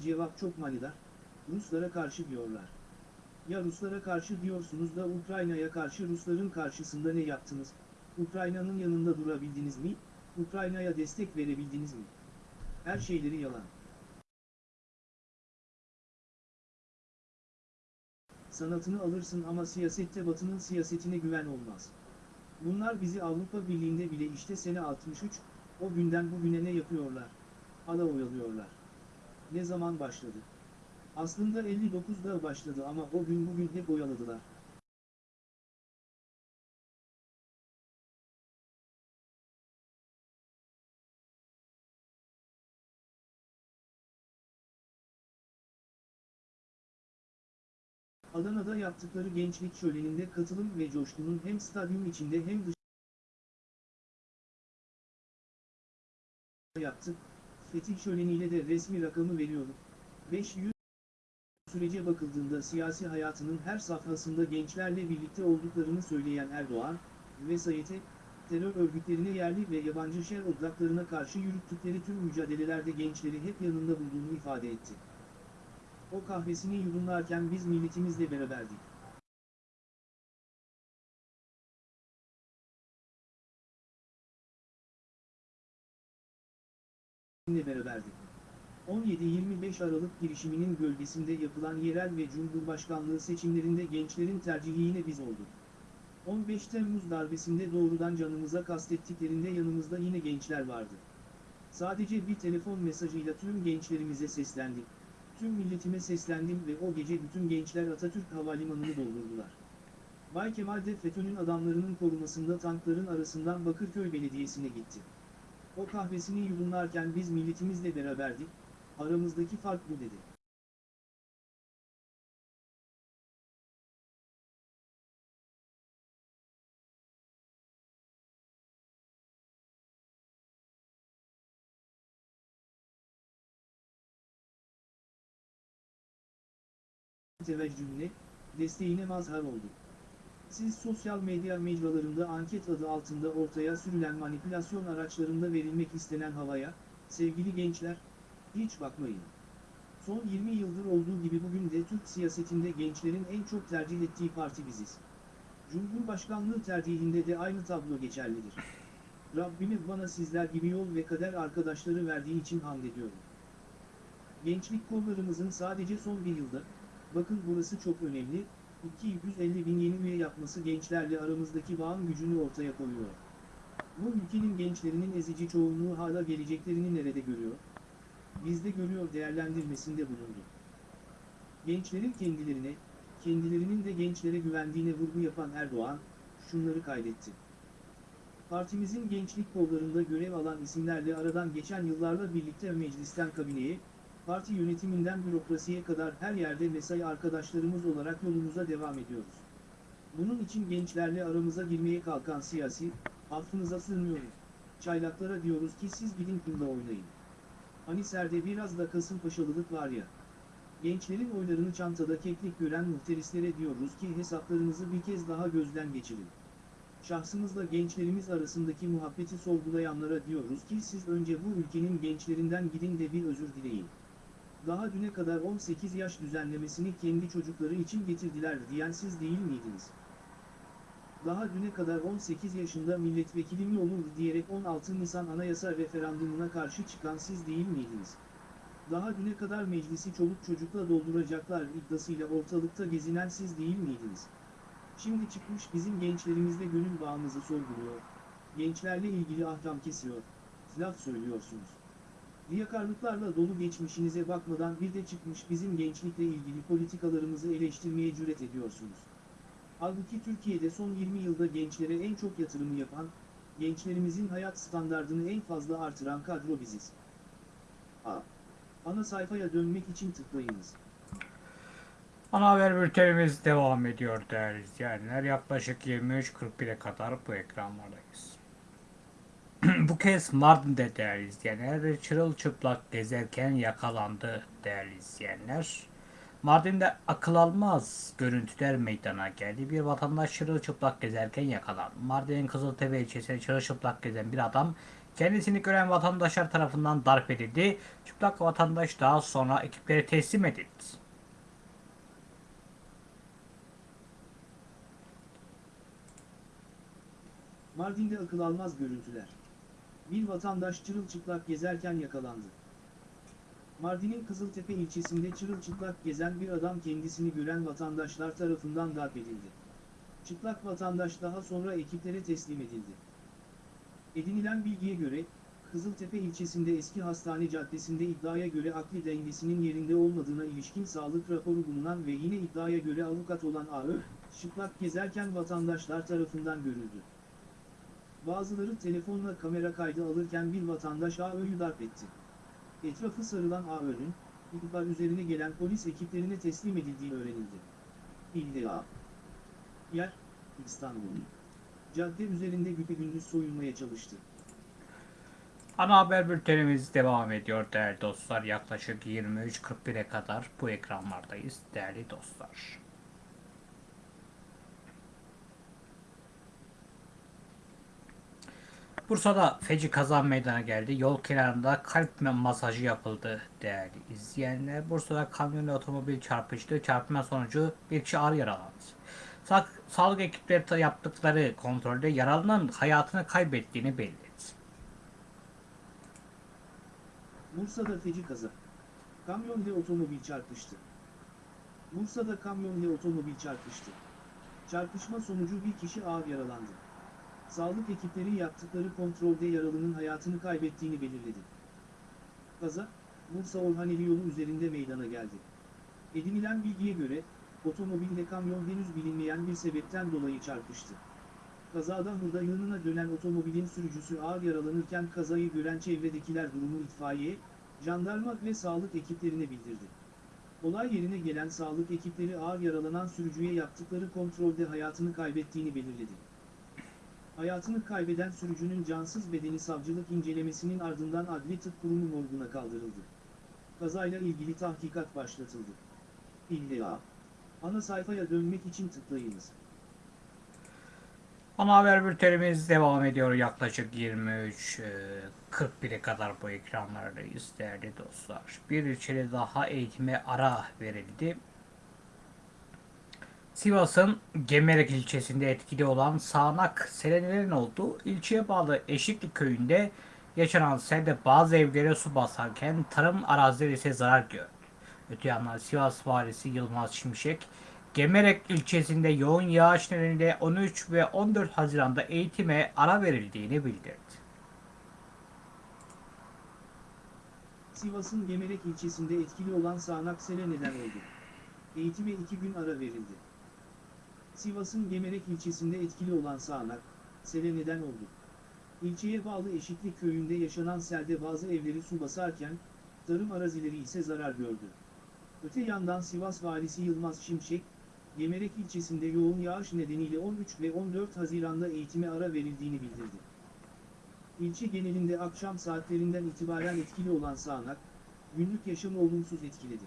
cevap çok manidar, Ruslara karşı diyorlar. Ya Ruslara karşı diyorsunuz da Ukrayna'ya karşı Rusların karşısında ne yaptınız? Ukrayna'nın yanında durabildiniz mi? Ukrayna'ya destek verebildiniz mi? Her şeyleri yalan. Sanatını alırsın ama siyasette batının siyasetine güven olmaz. Bunlar bizi Avrupa Birliği'nde bile işte sene 63, o günden bugüne ne yapıyorlar? Ala oyalıyorlar. Ne zaman başladı? Aslında 59'da başladı ama o gün bugün hep oyaladılar. Adana'da yaptıkları gençlik şöleninde katılım ve coşkunun hem stadyum içinde hem dış yaptı. Fetih şöleniyle de resmi rakamı veriyorum. 500 sürece bakıldığında siyasi hayatının her safhasında gençlerle birlikte olduklarını söyleyen Erdoğan, vesayete, terör örgütlerine yerli ve yabancı şer odaklarına karşı yürüttükleri tüm mücadelelerde gençleri hep yanında bulduğunu ifade etti. O kahvesini yudumlarken biz milletimizle beraberdik. İle beraberdik. 17-25 Aralık girişiminin gölgesinde yapılan yerel ve cumhurbaşkanlığı seçimlerinde gençlerin tercihi yine biz olduk. 15 Temmuz darbesinde doğrudan canımıza kastettiklerinde yanımızda yine gençler vardı. Sadece bir telefon mesajıyla tüm gençlerimize seslendik. Tüm milletime seslendim ve o gece bütün gençler Atatürk Havalimanı'nı doldurdular. Bay Kemal de FETÖ'nün adamlarının korumasında tankların arasından Bakırköy Belediyesi'ne gitti. O kahvesini yudumlarken biz milletimizle beraberdik, aramızdaki fark bu dedi. teveccühüne, desteğine mazhar oldu. Siz sosyal medya mecralarında anket adı altında ortaya sürülen manipülasyon araçlarında verilmek istenen havaya, sevgili gençler, hiç bakmayın. Son 20 yıldır olduğu gibi bugün de Türk siyasetinde gençlerin en çok tercih ettiği parti biziz. Cumhurbaşkanlığı tercihinde de aynı tablo geçerlidir. Rabbime bana sizler gibi yol ve kader arkadaşları verdiği için hamd ediyorum. Gençlik kollarımızın sadece son bir yılda, bakın burası çok önemli, 250 bin yeni üye yapması gençlerle aramızdaki bağın gücünü ortaya koyuyor. Bu ülkenin gençlerinin ezici çoğunluğu hala geleceklerini nerede görüyor? Bizde görüyor değerlendirmesinde bulundu. Gençlerin kendilerine, kendilerinin de gençlere güvendiğine vurgu yapan Erdoğan, şunları kaydetti. Partimizin gençlik kollarında görev alan isimlerle aradan geçen yıllarla birlikte meclisten kabineye, parti yönetiminden bürokrasiye kadar her yerde mesai arkadaşlarımız olarak yolumuza devam ediyoruz. Bunun için gençlerle aramıza girmeye kalkan siyasi, affınıza sığınıyoruz. Çaylaklara diyoruz ki siz gidin kumda oynayın. Hani serde biraz da Kasımpaşalılık var ya. Gençlerin oylarını çantada keklik gören muhterislere diyoruz ki hesaplarınızı bir kez daha gözden geçirin. Şahsımızla gençlerimiz arasındaki muhabbeti sorgulayanlara diyoruz ki siz önce bu ülkenin gençlerinden gidin de bir özür dileyin. Daha düne kadar 18 yaş düzenlemesini kendi çocukları için getirdiler diyen siz değil miydiniz? Daha düne kadar 18 yaşında milletvekili mi olur diyerek 16 Nisan Anayasa referandumuna karşı çıkan siz değil miydiniz? Daha düne kadar meclisi çoluk çocukla dolduracaklar iddiasıyla ortalıkta gezinen siz değil miydiniz? Şimdi çıkmış bizim gençlerimizle gönül bağımızı sorguluyor. Gençlerle ilgili ahkam kesiyor. Laf söylüyorsunuz. Riyakarlıklarla dolu geçmişinize bakmadan bir de çıkmış bizim gençlikle ilgili politikalarımızı eleştirmeye cüret ediyorsunuz. Halbuki Türkiye'de son 20 yılda gençlere en çok yatırımı yapan, gençlerimizin hayat standardını en fazla artıran kadro biziz. A. Ana sayfaya dönmek için tıklayınız. Ana haber bültenimiz devam ediyor değerli izleyenler. Yaklaşık 23.41'e kadar bu ekranlardayız. bu kez Mardin'de değerli izleyenler çırılçıplak gezerken yakalandı değerli izleyenler. Mardin'de akıl almaz görüntüler meydana geldi. Bir vatandaş çırılçıplak gezerken yakalandı. Mardin'in Kızıltepe ilçesinde çırılçıplak gezen bir adam kendisini gören vatandaşlar tarafından darp edildi. Çıplak vatandaş daha sonra ekiplere teslim edildi. Mardin'de akıl almaz görüntüler. Bir vatandaş çırılçıplak gezerken yakalandı. Mardin'in Kızıltepe ilçesinde çırılçıplak gezen bir adam kendisini gören vatandaşlar tarafından darp edildi. Çıplak vatandaş daha sonra ekiplere teslim edildi. Edinilen bilgiye göre, Kızıltepe ilçesinde eski hastane caddesinde iddiaya göre akli dengesinin yerinde olmadığına ilişkin sağlık raporu bulunan ve yine iddiaya göre avukat olan AÖ, çıplak gezerken vatandaşlar tarafından görüldü. Bazıları telefonla kamera kaydı alırken bir vatandaş AÖ'yü darp etti. Etrafı sarılan AÖ'nün, ihbar üzerine gelen polis ekiplerine teslim edildiği öğrenildi. İlla. Yer, İstanbul. Cadde üzerinde güpegündüz soyulmaya çalıştı. Ana haber bültenimiz devam ediyor değerli dostlar. Yaklaşık 23.41'e kadar bu ekranlardayız değerli dostlar. Bursa'da feci kaza meydana geldi. Yol kenarında kalp masajı yapıldı değerli izleyenler. Bursa'da kamyon ile otomobil çarpıştı. Çarpma sonucu bir kişi ağır yaralandı. Sa sağlık ekipleri yaptıkları kontrolde yaralının hayatını kaybettiğini belirledi. Bursa'da feci kaza. Kamyon ile otomobil çarpıştı. Bursa'da kamyon ile otomobil çarpıştı. Çarpışma sonucu bir kişi ağır yaralandı. Sağlık ekipleri yaptıkları kontrolde yaralının hayatını kaybettiğini belirledi. Kaza, Bursa Orhaneli yolu üzerinde meydana geldi. Edinilen bilgiye göre, otomobil ile kamyon henüz bilinmeyen bir sebepten dolayı çarpıştı. Kazada hurda yığınına dönen otomobilin sürücüsü ağır yaralanırken kazayı gören çevredekiler durumu itfaiye, jandarma ve sağlık ekiplerine bildirdi. Olay yerine gelen sağlık ekipleri ağır yaralanan sürücüye yaptıkları kontrolde hayatını kaybettiğini belirledi. Hayatını kaybeden sürücünün cansız bedeni savcılık incelemesinin ardından Adli Tıp Kurumu morguna kaldırıldı. Kazayla ilgili tahkikat başlatıldı. İlla. Ana sayfaya dönmek için tıklayınız. Ana haber bültenimiz devam ediyor. Yaklaşık 23 e, 41'e kadar bu ekranlardayız değerli dostlar. Bir ilçede daha eğitime ara verildi. Sivas'ın Gemerek ilçesinde etkili olan sağanak selelerin olduğu ilçeye bağlı Eşikli köyünde yaşanan selde bazı evlere su basarken tarım arazileri ise zarar gördü. Öte yandan Sivas valisi Yılmaz Şimşek, Gemerek ilçesinde yoğun yağış nedeniyle 13 ve 14 Haziran'da eğitime ara verildiğini bildirdi. Sivas'ın Gemerek ilçesinde etkili olan sağanak sele neden oldu. Eğitime iki gün ara verildi. Sivas'ın Gemerek ilçesinde etkili olan sağanak, sele neden oldu. İlçeye bağlı Eşikli köyünde yaşanan selde bazı evleri su basarken, tarım arazileri ise zarar gördü. Öte yandan Sivas valisi Yılmaz Şimşek, Gemerek ilçesinde yoğun yağış nedeniyle 13 ve 14 Haziran'da eğitime ara verildiğini bildirdi. İlçe genelinde akşam saatlerinden itibaren etkili olan sağanak, günlük yaşamı olumsuz etkiledi.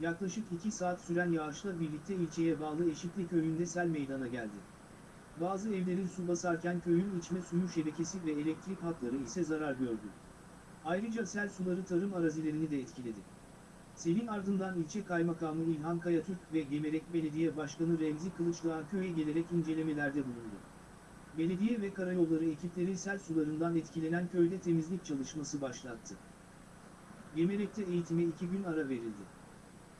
Yaklaşık 2 saat süren yağışla birlikte ilçeye bağlı Eşikli köyünde sel meydana geldi. Bazı evlerin su basarken köyün içme suyu şebekesi ve elektrik hatları ise zarar gördü. Ayrıca sel suları tarım arazilerini de etkiledi. Selin ardından ilçe kaymakamı İlhan Kayatürk ve Gemerek Belediye Başkanı Remzi Kılıçdağ köye gelerek incelemelerde bulundu. Belediye ve karayolları ekipleri sel sularından etkilenen köyde temizlik çalışması başlattı. Gemerek'te eğitime iki gün ara verildi.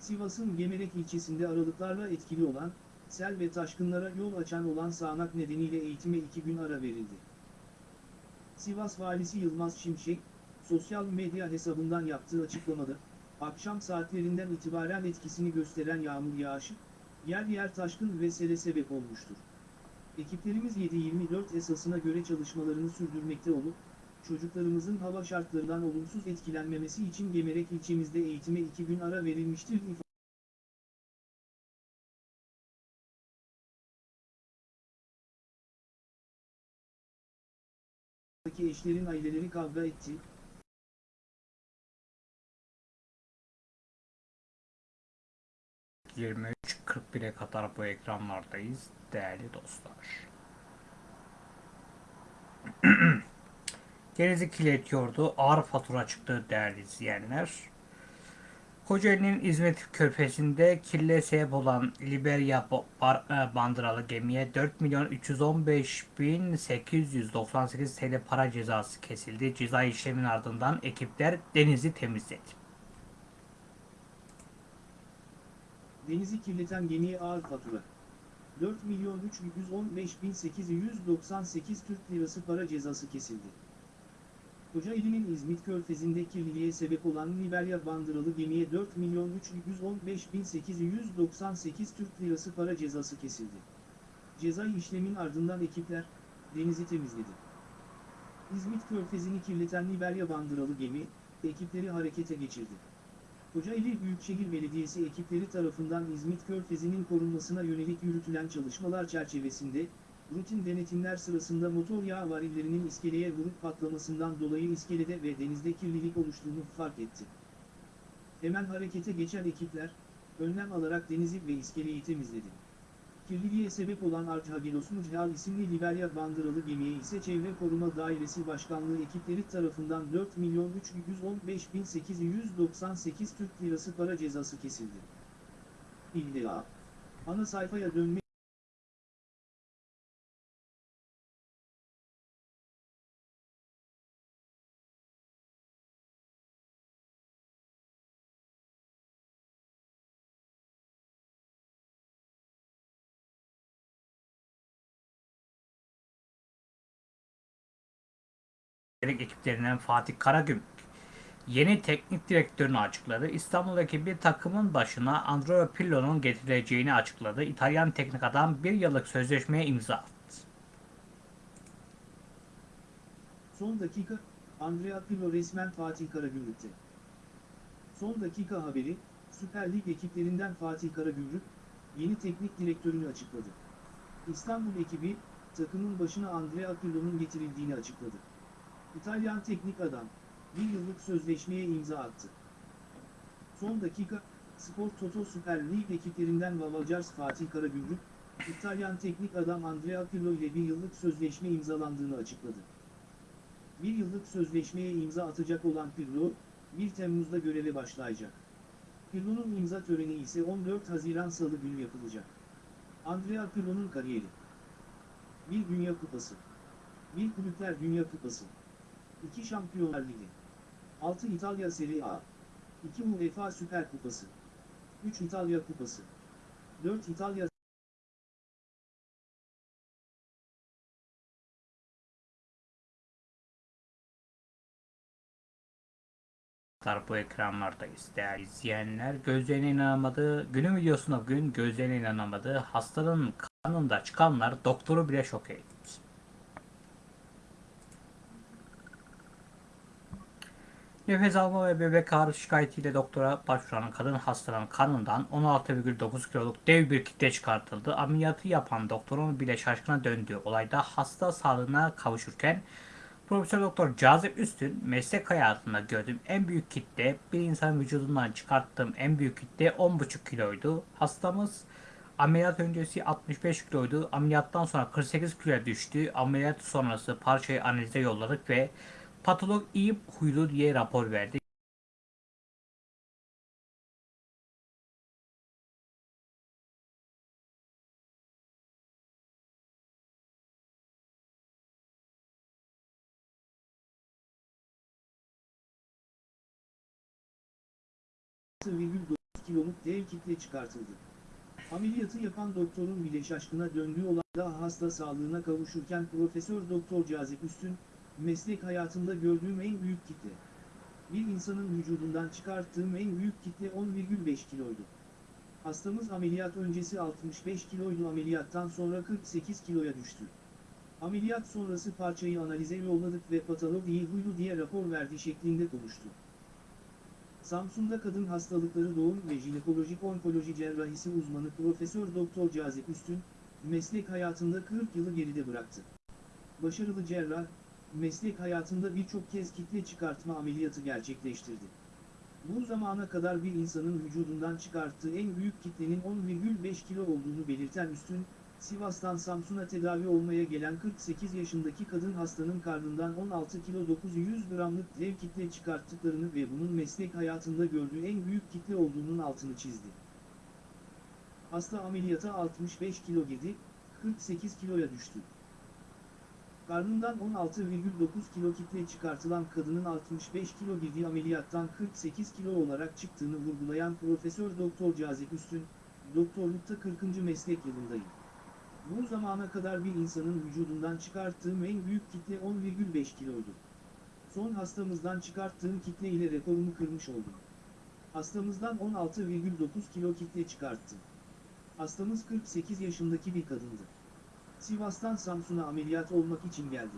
Sivas'ın Gemerek ilçesinde aralıklarla etkili olan, sel ve taşkınlara yol açan olan sağanak nedeniyle eğitime iki gün ara verildi. Sivas Valisi Yılmaz Şimşek, sosyal medya hesabından yaptığı açıklamada, akşam saatlerinden itibaren etkisini gösteren yağmur yağışı, yer yer taşkın ve sele sebep olmuştur. Ekiplerimiz 7-24 esasına göre çalışmalarını sürdürmekte olup, çocuklarımızın hava şartlarından olumsuz etkilenmemesi için Gemerek ilçemizde eğitime iki gün ara verilmiştir ifade. eşlerin aileleri kavga etti, 23.41'e kadar bu ekranlardayız değerli dostlar. Denizli kirletiyordu. Ağır fatura çıktı değerli izleyenler. Kocaeli'nin İzmit Körfezi'nde kirle sebep olan bar- e, bandıralı gemiye 4 milyon 315 bin 898 TL para cezası kesildi. Ceza işlemin ardından ekipler denizi temizledi. Denizi kirleten gemiye ağır fatura. 4 milyon 315 bin 898 Türk lirası para cezası kesildi. Kocaeli'nin İzmit Körfezi'nde kirliliğe sebep olan Liberya bandıralı gemiye 4 milyon 315 bin 898 Türk lirası para cezası kesildi. Ceza işlemin ardından ekipler, denizi temizledi. İzmit Körfezi'ni kirleten Liberya bandıralı gemi, ekipleri harekete geçirdi. Kocaeli Büyükşehir Belediyesi ekipleri tarafından İzmit Körfezi'nin korunmasına yönelik yürütülen çalışmalar çerçevesinde, rutin denetimler sırasında motor yağı varillerinin iskeleye vurup patlamasından dolayı iskelede ve denizde kirlilik oluştuğunu fark etti. Hemen harekete geçen ekipler, önlem alarak denizi ve iskeleyi temizledi. Kirliliğe sebep olan Archhagelos Mujhal isimli Liberya bandıralı gemiye ise Çevre Koruma Dairesi Başkanlığı ekipleri tarafından 4 milyon 315 bin 898 Türk Lirası para cezası kesildi. İlla. Ana sayfaya dönme Teknik ekiplerinden Fatih Karagümrük yeni teknik direktörünü açıkladı. İstanbul'daki bir takımın başına Andrea Pirlo'nun getirileceğini açıkladı. İtalyan teknik adam bir yıllık sözleşmeye imza attı. Son dakika, Andrea Pirlo resmen Fatih Karagümrük'te. Son dakika haberi, Süper Lig ekiplerinden Fatih Karagümrük, yeni teknik direktörünü açıkladı. İstanbul ekibi, takımın başına Andrea Pirlo'nun getirildiğini açıkladı. İtalyan teknik adam, bir yıllık sözleşmeye imza attı. Son dakika, Spor Toto Süper Lig ekiplerinden Vavajars Fatih Karagümrük, İtalyan teknik adam Andrea Pirlo ile bir yıllık sözleşme imzalandığını açıkladı. Bir yıllık sözleşmeye imza atacak olan Pirlo, 1 Temmuz'da göreve başlayacak. Pirlo'nun imza töreni ise 14 Haziran Salı günü yapılacak. Andrea Pirlo'nun kariyeri. Bir Dünya Kupası. Bir Kulüpler Dünya Kupası. 2 Şampiyonlar Ligi. 6 İtalya Serie A. 2 UEFA Süper Kupası. 3 İtalya Kupası. 4 İtalya Arkadaşlar bu ekranlardayız değerli izleyenler. Gözlerine inanamadı. Günün videosunda bugün gözlerine inanamadı. Hastanın karnında çıkanlar doktoru bile şok etti. Nefes alma ve bebek ağrısı şikayetiyle doktora başvuran kadın hastanın karnından 16,9 kiloluk dev bir kitle çıkartıldı. Ameliyatı yapan doktorun bile şaşkına döndüğü olayda hasta sağlığına kavuşurken Profesör Doktor Cazip Üstün meslek hayatında gördüğüm en büyük kitle bir insan vücudundan çıkarttığım en büyük kitle 10,5 kiloydu. Hastamız ameliyat öncesi 65 kiloydu. Ameliyattan sonra 48 kiloya düştü. Ameliyat sonrası parçayı analize yolladık ve patolog iyi huylu diye rapor verdi. kiloluk dev kitle çıkartıldı. Ameliyatı yapan doktorun bile şaşkına döndüğü olayda hasta sağlığına kavuşurken Profesör Doktor Cazip Üstün, meslek hayatında gördüğüm en büyük kitle. Bir insanın vücudundan çıkarttığım en büyük kitle 10,5 kiloydu. Hastamız ameliyat öncesi 65 kiloydu ameliyattan sonra 48 kiloya düştü. Ameliyat sonrası parçayı analize yolladık ve patolog iyi huylu diye rapor verdi şeklinde konuştu. Samsun'da kadın hastalıkları doğum ve jinekolojik onkoloji cerrahisi uzmanı Profesör Doktor Cazip Üstün, meslek hayatında 40 yılı geride bıraktı. Başarılı cerrah, meslek hayatında birçok kez kitle çıkartma ameliyatı gerçekleştirdi. Bu zamana kadar bir insanın vücudundan çıkarttığı en büyük kitlenin 10,5 kilo olduğunu belirten Üstün, Sivas'tan Samsun'a tedavi olmaya gelen 48 yaşındaki kadın hastanın karnından 16 kilo 900 gramlık dev kitle çıkarttıklarını ve bunun meslek hayatında gördüğü en büyük kitle olduğunun altını çizdi. Hasta ameliyata 65 kilo girdi, 48 kiloya düştü. Karnından 16,9 kilo kitle çıkartılan kadının 65 kilo girdiği ameliyattan 48 kilo olarak çıktığını vurgulayan Profesör Doktor Cazip Üstün, doktorlukta 40. meslek yılındayım. Bu zamana kadar bir insanın vücudundan çıkarttığım en büyük kitle 10,5 kiloydu. Son hastamızdan çıkarttığım kitle ile rekorumu kırmış oldum. Hastamızdan 16,9 kilo kitle çıkarttım. Hastamız 48 yaşındaki bir kadındı. Sivas'tan Samsun'a ameliyat olmak için geldi.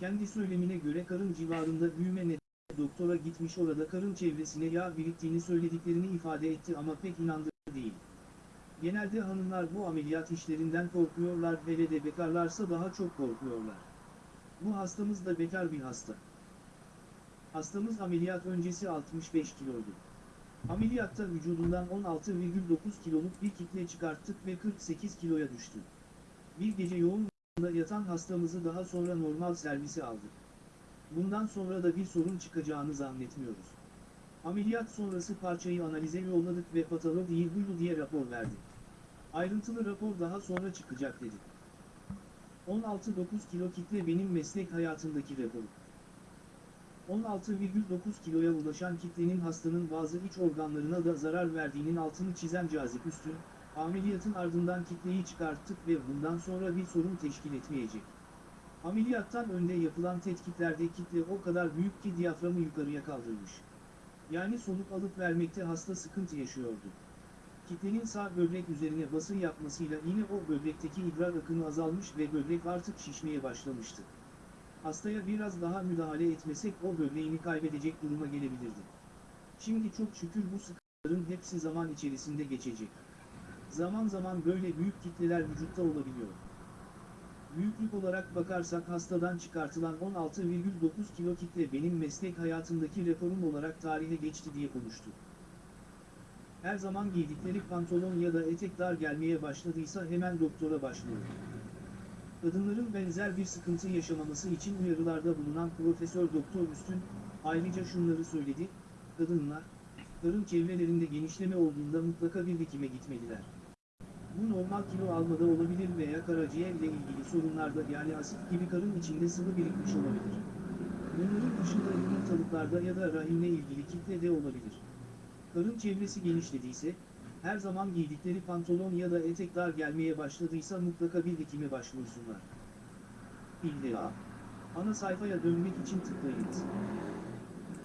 Kendi söylemine göre karın civarında büyüme nedeniyle doktora gitmiş orada karın çevresine yağ biriktiğini söylediklerini ifade etti ama pek inandırıcı değil. Genelde hanımlar bu ameliyat işlerinden korkuyorlar hele de bekarlarsa daha çok korkuyorlar. Bu hastamız da bekar bir hasta. Hastamız ameliyat öncesi 65 kiloydu. Ameliyatta vücudundan 16,9 kiloluk bir kitle çıkarttık ve 48 kiloya düştü. Bir gece yoğun bakımda yatan hastamızı daha sonra normal servise aldık. Bundan sonra da bir sorun çıkacağını zannetmiyoruz. Ameliyat sonrası parçayı analize yolladık ve patolog iyi huylu diye rapor verdi. Ayrıntılı rapor daha sonra çıkacak dedi. 16,9 kilo kitle benim meslek hayatımdaki rekorum. 16,9 kiloya ulaşan kitlenin hastanın bazı iç organlarına da zarar verdiğinin altını çizen Cazip Üstün, ameliyatın ardından kitleyi çıkarttık ve bundan sonra bir sorun teşkil etmeyecek. Ameliyattan önde yapılan tetkiklerde kitle o kadar büyük ki diyaframı yukarıya kaldırmış. Yani soluk alıp vermekte hasta sıkıntı yaşıyordu. Kitlenin sağ böbrek üzerine basın yapmasıyla yine o böbrekteki idrar akını azalmış ve böbrek artık şişmeye başlamıştı. Hastaya biraz daha müdahale etmesek o böbreğini kaybedecek duruma gelebilirdi. Şimdi çok şükür bu sıkıntıların hepsi zaman içerisinde geçecek. Zaman zaman böyle büyük kitleler vücutta olabiliyor. Büyüklük olarak bakarsak hastadan çıkartılan 16,9 kilo kitle benim meslek hayatımdaki rekorum olarak tarihe geçti diye konuştu. Her zaman giydikleri pantolon ya da etek dar gelmeye başladıysa hemen doktora başvurun. Kadınların benzer bir sıkıntı yaşamaması için uyarılarda bulunan Profesör Doktor Üstün, ayrıca şunları söyledi, kadınlar, karın çevrelerinde genişleme olduğunda mutlaka bir dikime gitmeliler. Bu normal kilo almada olabilir veya karaciğerle ilgili sorunlarda yani asit gibi karın içinde sıvı birikmiş olabilir. Bunların dışında yumurtalıklarda ya da rahimle ilgili kitle de olabilir. Karın çevresi genişlediyse, her zaman giydikleri pantolon ya da etek dar gelmeye başladıysa mutlaka bir dikime başvursunlar. İlla. Ana sayfaya dönmek için tıklayınız.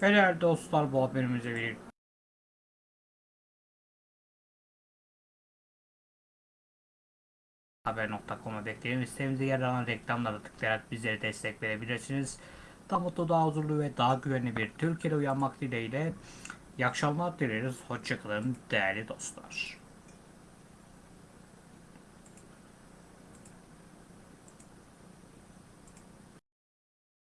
Değerli dostlar bu haberimize bir haber.com'a bekleyin. Sitemizde yer alan reklamlara tıklayarak bizlere destek verebilirsiniz. Daha mutlu, daha huzurlu ve daha güvenli bir Türkiye'de uyanmak dileğiyle. İyi akşamlar dileriz. Hoşçakalın değerli dostlar.